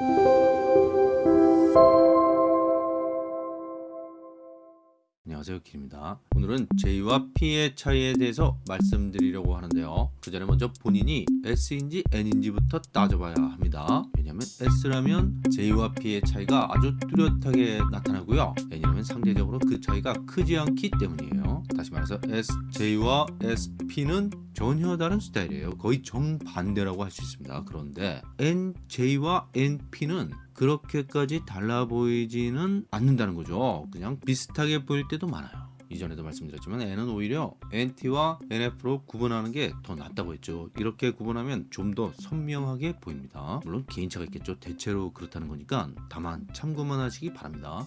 Thank you. 안녕하세요 길입니다. 오늘은 J와 P의 차이에 대해서 말씀드리려고 하는데요. 그 전에 먼저 본인이 S인지 N인지부터 따져봐야 합니다. 왜냐하면 S라면 J와 P의 차이가 아주 뚜렷하게 나타나고요. N이라면 상대적으로 그 차이가 크지 않기 때문이에요. 다시 말해서 SJ와 SP는 전혀 다른 스타일이에요. 거의 정반대라고 할 수 있습니다. 그런데 NJ와 NP는 그렇게까지 달라 보이지는 않는다는 거죠. 그냥 비슷하게 보일 때도 많아요. 이전에도 말씀드렸지만 N은 오히려 NT와 NF로 구분하는 게 더 낫다고 했죠. 이렇게 구분하면 좀 더 선명하게 보입니다. 물론 개인차가 있겠죠. 대체로 그렇다는 거니까 다만 참고만 하시기 바랍니다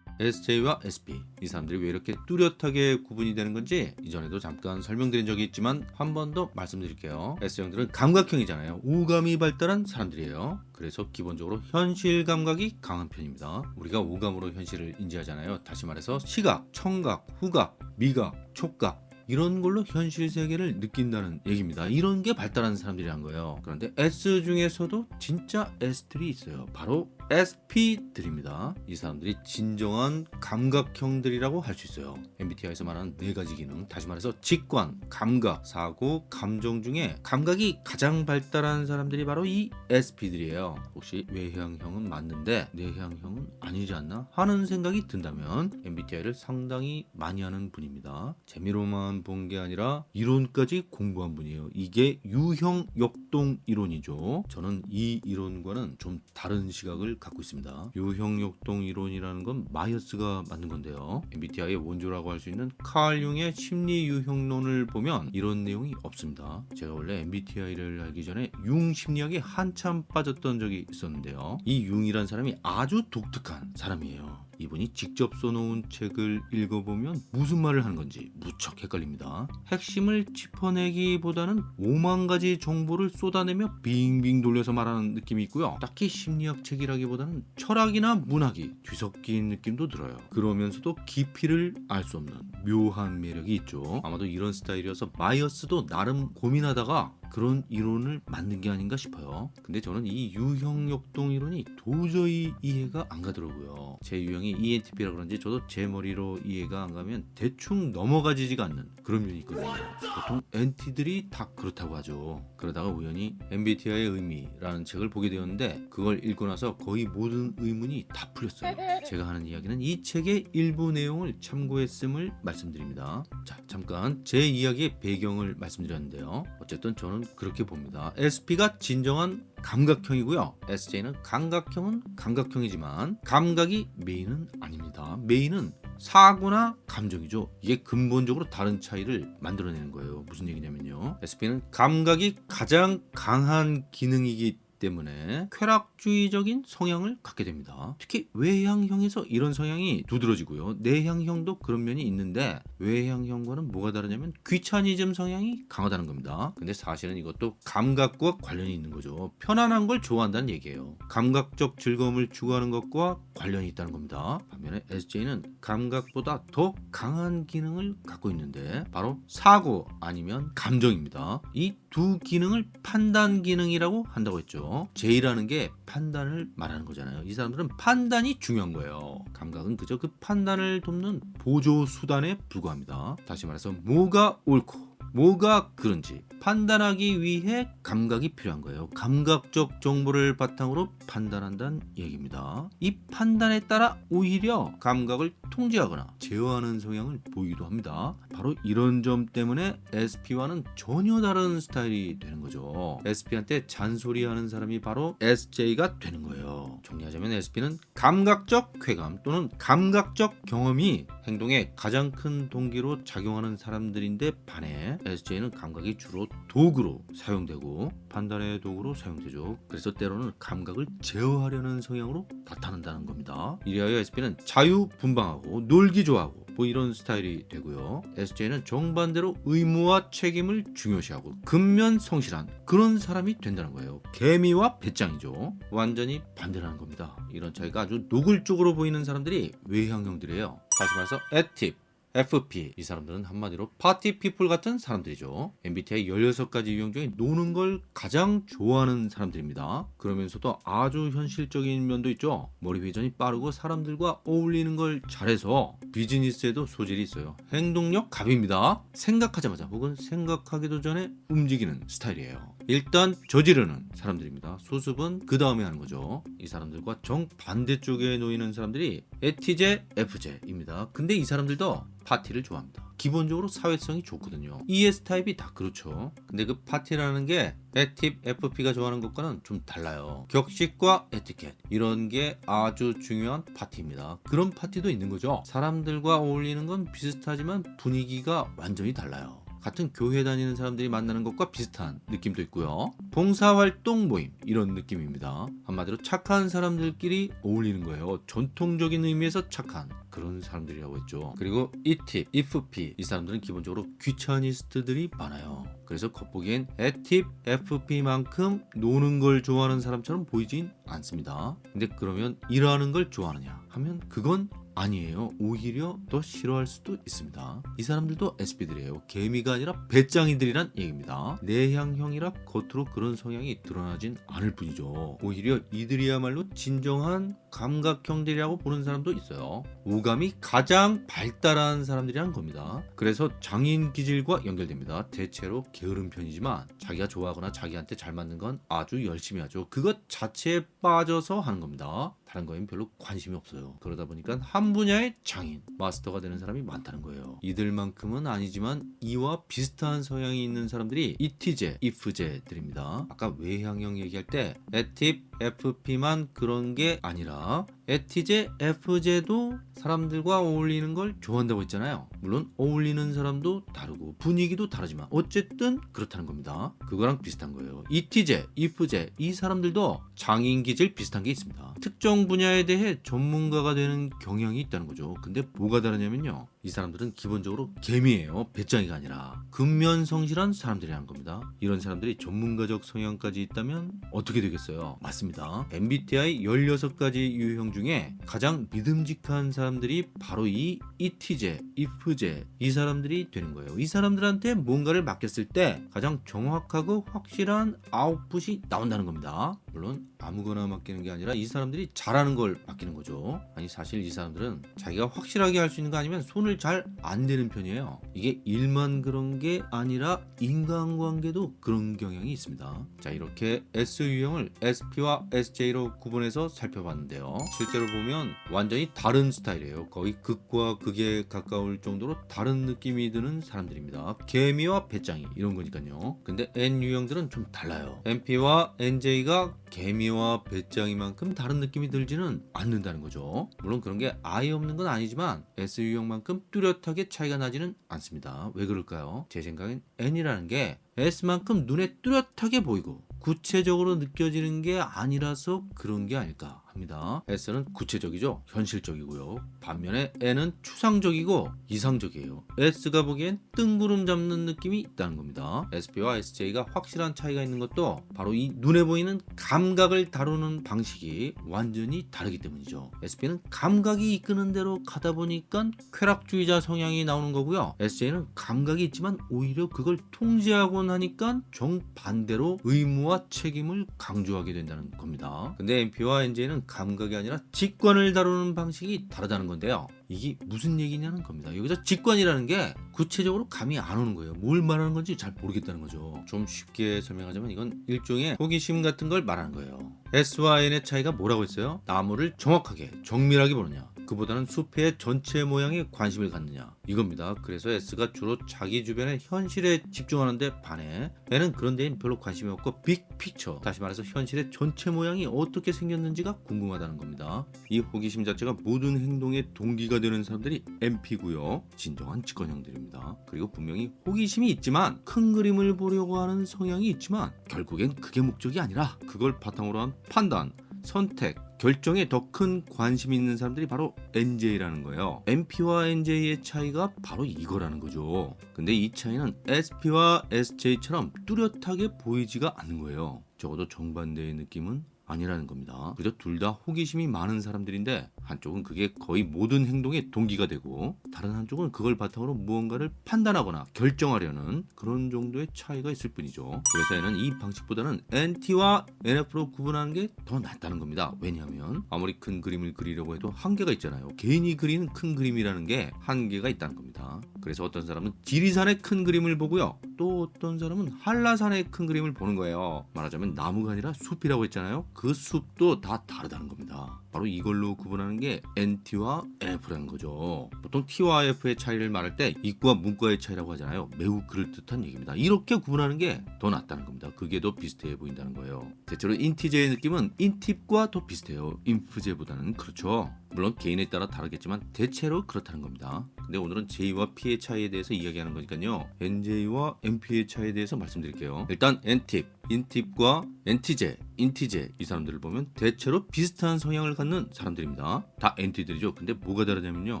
SJ와 SP 이 사람들이 왜 이렇게 뚜렷하게 구분이 되는 건지 이전에도 잠깐 설명드린 적이 있지만 한 번 더 말씀드릴게요. S형들은 감각형이잖아요. 오감이 발달한 사람들이에요. 그래서 기본적으로 현실 감각이 강한 편입니다. 우리가 오감으로 현실을 인지하잖아요. 다시 말해서 시각, 청각, 후각, 미각, 촉각 이런 걸로 현실 세계를 느낀다는 얘기입니다. 이런 게 발달한 사람들이란 거예요. 그런데 S 중에서도 진짜 S들이 있어요. 바로 SP들입니다. 이 사람들이 진정한 감각형들이라고 할 수 있어요. MBTI에서 말하는 네 가지 기능, 다시 말해서 직관, 감각, 사고, 감정 중에 감각이 가장 발달한 사람들이 바로 이 SP들이에요. 혹시 외향형은 맞는데 내향형은 아니지 않나 하는 생각이 든다면 MBTI를 상당히 많이 하는 분입니다. 재미로만 본 게 아니라 이론까지 공부한 분이에요. 이게 유형 역동 이론이죠. 저는 이 이론과는 좀 다른 시각을 갖고 있습니다. 유형역동 이론이라는 건 마이어스가 만든 건데요. MBTI의 원조라고 할 수 있는 칼 융의 심리 유형론을 보면 이런 내용이 없습니다. 제가 원래 MBTI를 알기 전에 융 심리학에 한참 빠졌던 적이 있었는데요. 이 융이란 사람이 아주 독특한 사람이에요. 이분이 직접 써놓은 책을 읽어보면 무슨 말을 하는 건지 무척 헷갈립니다. 핵심을 짚어내기보다는 5만 가지 정보를 쏟아내며 빙빙 돌려서 말하는 느낌이 있고요. 딱히 심리학 책이라기보다는 철학이나 문학이 뒤섞인 느낌도 들어요. 그러면서도 깊이를 알 수 없는 묘한 매력이 있죠. 아마도 이런 스타일이어서 마이어스도 나름 고민하다가 그런 이론을 만든 게 아닌가 싶어요. 근데 저는 이 유형 역동 이론이 도저히 이해가 안 가더라고요. 제 유형이 ENTP라 그런지 저도 제 머리로 이해가 안 가면 대충 넘어가지지가 않는 그런 면이 있거든요. 보통 NT들이 다 그렇다고 하죠. 그러다가 우연히 MBTI의 의미라는 책을 보게 되었는데 그걸 읽고 나서 거의 모든 의문이 다 풀렸어요. 제가 하는 이야기는 이 책의 일부 내용을 참고했음을 말씀드립니다. 자 잠깐 제 이야기의 배경을 말씀드렸는데요. 어쨌든 저는 그렇게 봅니다. SP가 진정한 감각형이고요. SJ는 감각형은 감각형이지만 감각이 메인은 아닙니다. 메인은 사고나 감정이죠. 이게 근본적으로 다른 차이를 만들어내는 거예요. 무슨 얘기냐면요. SP는 감각이 가장 강한 기능이기 때문에 쾌락주의적인 성향을 갖게 됩니다. 특히 외향형에서 이런 성향이 두드러지고요. 내향형도 그런 면이 있는데 외향형과는 뭐가 다르냐면 귀차니즘 성향이 강하다는 겁니다. 근데 사실은 이것도 감각과 관련이 있는 거죠. 편안한 걸 좋아한다는 얘기예요. 감각적 즐거움을 추구하는 것과 관련이 있다는 겁니다. 반면에 SJ는 감각보다 더 강한 기능을 갖고 있는데 바로 사고 아니면 감정입니다. 이 두 기능을 판단 기능이라고 한다고 했죠. J라는 게 판단을 말하는 거잖아요. 이 사람들은 판단이 중요한 거예요. 감각은 그저 그 판단을 돕는 보조 수단에 불과합니다. 다시 말해서 뭐가 옳고 뭐가 그런지 판단하기 위해 감각이 필요한 거예요. 감각적 정보를 바탕으로 판단한다는 얘기입니다. 이 판단에 따라 오히려 감각을 통제하거나 제어하는 성향을 보이기도 합니다. 바로 이런 점 때문에 SP와는 전혀 다른 스타일이 되는 거죠. SP한테 잔소리하는 사람이 바로 SJ가 되는 거예요. 정리하자면 SP는 감각적 쾌감 또는 감각적 경험이 행동에 가장 큰 동기로 작용하는 사람들인데 반해 SJ는 감각이 주로 도구로 사용되고 판단의 도구로 사용되죠. 그래서 때로는 감각을 제어하려는 성향으로 나타난다는 겁니다. 이리하여 SP는 자유분방하고 놀기 좋아하고 뭐 이런 스타일이 되고요. SJ는 정반대로 의무와 책임을 중요시하고 근면 성실한 그런 사람이 된다는 거예요. 개미와 배짱이죠. 완전히 반대라는 겁니다. 이런 차이가 아주 노골적으로 보이는 사람들이 외향형들이에요. 다시 말해서 액티브 FP 이 사람들은 한마디로 party people 같은 사람들이죠. MBTI 16가지 유형 중에 노는 걸 가장 좋아하는 사람들입니다. 그러면서도 아주 현실적인 면도 있죠. 머리 회전이 빠르고 사람들과 어울리는 걸 잘해서 비즈니스에도 소질이 있어요. 행동력 갑입니다. 생각하자마자 혹은 생각하기도 전에 움직이는 스타일이에요. 일단 저지르는 사람들입니다. 수습은 그 다음에 하는 거죠. 이 사람들과 정반대쪽에 놓이는 사람들이 엣티제, 엣프제입니다. 근데 이 사람들도 파티를 좋아합니다. 기본적으로 사회성이 좋거든요. ES 타입이 다 그렇죠. 근데 그 파티라는 게 엣팁 엣프피가 좋아하는 것과는 좀 달라요. 격식과 에티켓 이런 게 아주 중요한 파티입니다. 그런 파티도 있는 거죠. 사람들과 어울리는 건 비슷하지만 분위기가 완전히 달라요. 같은 교회 다니는 사람들이 만나는 것과 비슷한 느낌도 있고요. 봉사활동 모임 이런 느낌입니다. 한마디로 착한 사람들끼리 어울리는 거예요. 전통적인 의미에서 착한 그런 사람들이라고 했죠. 그리고 이팁, 이프피 이 사람들은 기본적으로 귀차니스트들이 많아요. 그래서 겉보기엔 에팁, FP만큼 노는 걸 좋아하는 사람처럼 보이진 않습니다. 근데 그러면 일하는 걸 좋아하느냐 하면 그건 아니에요. 오히려 더 싫어할 수도 있습니다. 이 사람들도 SP들이에요. 개미가 아니라 배짱이들이란 얘기입니다. 내향형이라 겉으로 그런 성향이 드러나진 않을 뿐이죠. 오히려 이들이야말로 진정한 감각형들이라고 보는 사람도 있어요. 오감이 가장 발달한 사람들이란 겁니다. 그래서 장인 기질과 연결됩니다. 대체로 게으른 편이지만 자기가 좋아하거나 자기한테 잘 맞는 건 아주 열심히 하죠. 그것 자체에 빠져서 하는 겁니다. 다른 거엔 별로 관심이 없어요. 그러다 보니까 한 분야의 장인, 마스터가 되는 사람이 많다는 거예요. 이들만큼은 아니지만 이와 비슷한 성향이 있는 사람들이 이티제, 이프제들입니다. 아까 외향형 얘기할 때 에팁, FP만 그런 게 아니라 에티제, F제도 사람들과 어울리는 걸 좋아한다고 했잖아요. 물론 어울리는 사람도 다르고 분위기도 다르지만 어쨌든 그렇다는 겁니다. 그거랑 비슷한 거예요. 이티제, 이프제 이 사람들도 장인 기질 비슷한 게 있습니다. 특정 분야에 대해 전문가가 되는 경향이 있다는 거죠. 근데 뭐가 다르냐면요. 이 사람들은 기본적으로 개미예요. 배짱이가 아니라 근면 성실한 사람들이라는 겁니다. 이런 사람들이 전문가적 성향까지 있다면 어떻게 되겠어요? 맞습니다. MBTI 16가지 유형 중에 가장 믿음직한 사람들이 바로 이 이티제, 이프제 이 사람들이 되는 거예요. 이 사람들한테 뭔가를 맡겼을 때 가장 정확하고 확실한 아웃풋이 나온다는 겁니다. 물론 아무거나 맡기는 게 아니라 이 사람들이 잘하는 걸 맡기는 거죠. 아니 사실 이 사람들은 자기가 확실하게 할 수 있는 거 아니면 손을 잘 안 대는 편이에요. 이게 일만 그런 게 아니라 인간관계도 그런 경향이 있습니다. 자 이렇게 S 유형을 SP와 SJ로 구분해서 살펴봤는데요. 실제로 보면 완전히 다른 스타일이에요. 거의 극과 극에 가까울 정도로 다른 느낌이 드는 사람들입니다. 개미와 배짱이 이런 거니까요. 근데 N 유형들은 좀 달라요. MP와 NJ가 개미와 배짱이만큼 다른 느낌이 들지는 않는다는 거죠. 물론 그런 게 아예 없는 건 아니지만 S 유형만큼 뚜렷하게 차이가 나지는 않습니다. 왜 그럴까요? 제 생각엔 N이라는 게 S만큼 눈에 뚜렷하게 보이고 구체적으로 느껴지는 게 아니라서 그런 게 아닐까 합니다. S는 구체적이죠. 현실적이고요. 반면에 N은 추상적이고 이상적이에요. S가 보기엔 뜬구름 잡는 느낌이 있다는 겁니다. SP와 SJ가 확실한 차이가 있는 것도 바로 이 눈에 보이는 감각을 다루는 방식이 완전히 다르기 때문이죠. SP는 감각이 이끄는 대로 가다 보니까 쾌락주의자 성향이 나오는 거고요. SJ는 감각이 있지만 오히려 그걸 통제하곤 하니까 정반대로 의무와 책임을 강조하게 된다는 겁니다. 근데 MP와 NJ는 감각이 아니라 직관을 다루는 방식이 다르다는 건데요. 이게 무슨 얘기냐는 겁니다. 여기서 직관이라는 게 구체적으로 감이 안 오는 거예요. 뭘 말하는 건지 잘 모르겠다는 거죠. 좀 쉽게 설명하자면 이건 일종의 호기심 같은 걸 말하는 거예요. S와 N의 차이가 뭐라고 했어요? 나무를 정확하게 정밀하게 보느냐 그보다는 숲의 전체 모양에 관심을 갖느냐 이겁니다. 그래서 S가 주로 자기 주변의 현실에 집중하는데 반해 N은 그런 데엔 별로 관심이 없고 빅피처 다시 말해서 현실의 전체 모양이 어떻게 생겼는지가 궁금하다는 겁니다. 이 호기심 자체가 모든 행동의 동기가 되는 사람들이 MP고요. 진정한 직관형들입니다. 그리고 분명히 호기심이 있지만 큰 그림을 보려고 하는 성향이 있지만 결국엔 그게 목적이 아니라 그걸 바탕으로 한 판단, 선택, 결정에 더 큰 관심이 있는 사람들이 바로 NJ라는 거예요. MP와 NJ의 차이가 바로 이거라는 거죠. 근데 이 차이는 SP와 SJ처럼 뚜렷하게 보이지가 않는 거예요. 적어도 정반대의 느낌은 아니라는 겁니다. 그저 둘다 호기심이 많은 사람들인데 한쪽은 그게 거의 모든 행동의 동기가 되고 다른 한쪽은 그걸 바탕으로 무언가를 판단하거나 결정하려는 그런 정도의 차이가 있을 뿐이죠. 얘는 이 방식보다는 NT와 NF로 구분하는 게 더 낫다는 겁니다. 왜냐하면 아무리 큰 그림을 그리려고 해도 한계가 있잖아요. 개인이 그리는 큰 그림이라는 게 한계가 있다는 겁니다. 그래서 어떤 사람은 지리산의 큰 그림을 보고요. 또 어떤 사람은 한라산의 큰 그림을 보는 거예요. 말하자면 나무가 아니라 숲이라고 했잖아요. 그 숲도 다 다르다는 겁니다. 바로 이걸로 구분하는 게 NT와 NF라는 거죠. 보통 T와 F의 차이를 말할 때 이과 문과의 차이라고 하잖아요. 매우 그럴듯한 얘기입니다. 이렇게 구분하는 게 더 낫다는 겁니다. 그게 더 비슷해 보인다는 거예요. 대체로 인티제의 느낌은 인팁과 더 비슷해요. 인프제보다는 그렇죠. 물론 개인에 따라 다르겠지만 대체로 그렇다는 겁니다. 근데 오늘은 J와 P의 차이에 대해서 이야기하는 거니까요. NJ와 NP의 차이에 대해서 말씀드릴게요. 일단 NTIP, 인팁과 NTJ, 인티제 이 사람들을 보면 대체로 비슷한 성향을 갖는 사람들입니다. 다 NT들이죠. 근데 뭐가 다르냐면요.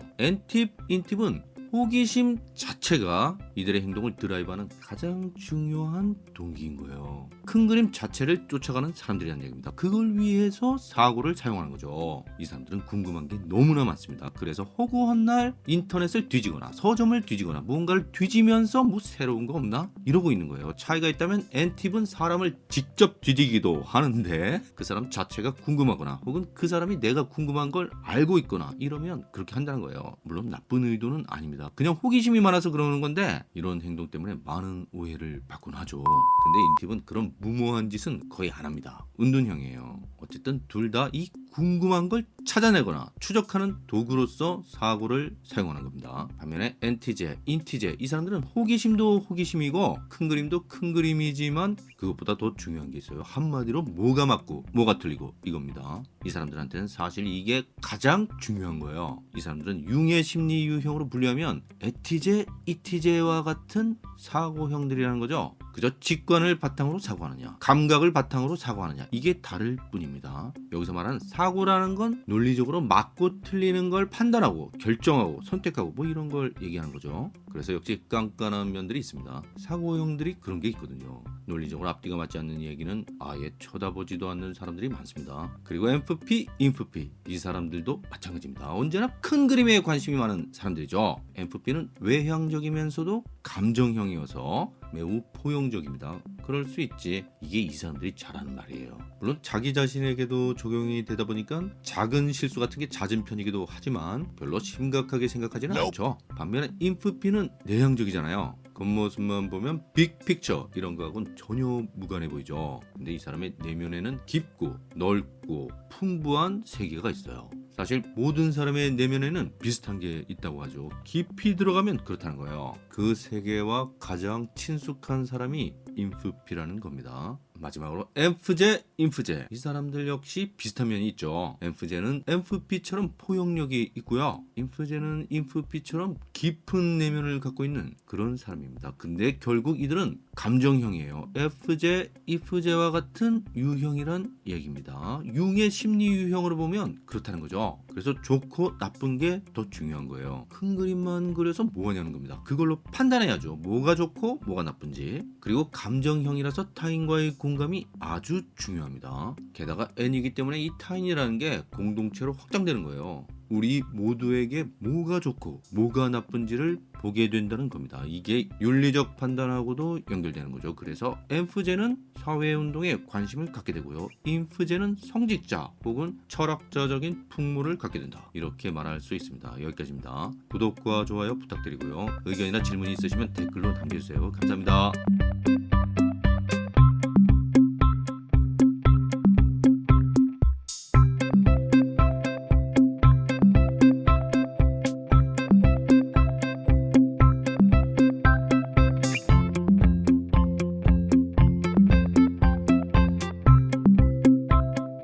NTIP, 인팁은 호기심 자체가 이들의 행동을 드라이브하는 가장 중요한 동기인 거예요. 큰 그림 자체를 쫓아가는 사람들이라는 얘기입니다. 그걸 위해서 사고를 사용하는 거죠. 이 사람들은 궁금한 게 너무나 많습니다. 그래서 허구한 날 인터넷을 뒤지거나 서점을 뒤지거나 무언가를 뒤지면서 뭐 새로운 거 없나? 이러고 있는 거예요. 차이가 있다면 엔팁은 사람을 직접 뒤지기도 하는데 그 사람 자체가 궁금하거나 혹은 그 사람이 내가 궁금한 걸 알고 있거나 이러면 그렇게 한다는 거예요. 물론 나쁜 의도는 아닙니다. 그냥 호기심이 많아서 그러는 건데 이런 행동 때문에 많은 오해를 받곤 하죠. 근데 인팁은 그런 무모한 짓은 거의 안 합니다. 은둔형이에요. 어쨌든 둘 다 이 궁금한 걸 찾아내거나 추적하는 도구로서 사고를 사용하는 겁니다. 반면에 엔티제, 인티제 이 사람들은 호기심도 호기심이고 큰 그림도 큰 그림이지만 그것보다 더 중요한 게 있어요. 한마디로 뭐가 맞고 뭐가 틀리고 이겁니다. 이 사람들한테는 사실 이게 가장 중요한 거예요. 이 사람들은 융의 심리 유형으로 분류하면 에티제, 이티제와 같은 사고형들이라는 거죠. 그저 직관을 바탕으로 사고하느냐 감각을 바탕으로 사고하느냐 이게 다를 뿐입니다. 여기서 말하는 사고라는 건 논리적으로 맞고 틀리는 걸 판단하고 결정하고 선택하고 뭐 이런 걸 얘기하는 거죠. 그래서 역시 깐깐한 면들이 있습니다. 사고형들이 그런 게 있거든요. 논리적으로 앞뒤가 맞지 않는 얘기는 아예 쳐다보지도 않는 사람들이 많습니다. 그리고 MFP, INFP 이 사람들도 마찬가지입니다. 언제나 큰 그림에 관심이 많은 사람들이죠. MFP는 외향적이면서도 감정형이어서 매우 포용적입니다. 그럴 수 있지. 이게 이 사람들이 잘하는 말이에요. 물론 자기 자신에게도 적용이 되다 보니까 작은 실수 같은 게 잦은 편이기도 하지만 별로 심각하게 생각하지는 않죠. 반면에 인프피는 내향적이잖아요. 겉모습만 보면 빅픽처 이런 거하고는 전혀 무관해 보이죠. 근데 이 사람의 내면에는 깊고 넓고 풍부한 세계가 있어요. 사실 모든 사람의 내면에는 비슷한 게 있다고 하죠. 깊이 들어가면 그렇다는 거예요. 그 세계와 가장 친숙한 사람이 인프피라는 겁니다. 마지막으로 엠프제, 인프제 이 사람들 역시 비슷한 면이 있죠. 엠프제는 엠프피처럼 포용력이 있고요. 인프제는 인프피처럼 깊은 내면을 갖고 있는 그런 사람입니다. 근데 결국 이들은 감정형이에요. FJ, IFJ와 같은 유형이란 얘기입니다. 융의 심리 유형으로 보면 그렇다는 거죠. 그래서 좋고 나쁜 게 더 중요한 거예요. 큰 그림만 그려서 뭐하냐는 겁니다. 그걸로 판단해야죠. 뭐가 좋고 뭐가 나쁜지. 그리고 감정형이라서 타인과의 공 감이 아주 중요합니다. 게다가 N이기 때문에 이 타인이라는 게 공동체로 확장되는 거예요. 우리 모두에게 뭐가 좋고 뭐가 나쁜지를 보게 된다는 겁니다. 이게 윤리적 판단하고도 연결되는 거죠. 그래서 엠프제는 사회운동에 관심을 갖게 되고요. 인프제는 성직자 혹은 철학자적인 풍물을 갖게 된다. 이렇게 말할 수 있습니다. 여기까지입니다. 구독과 좋아요 부탁드리고요. 의견이나 질문이 있으시면 댓글로 남겨주세요. 감사합니다.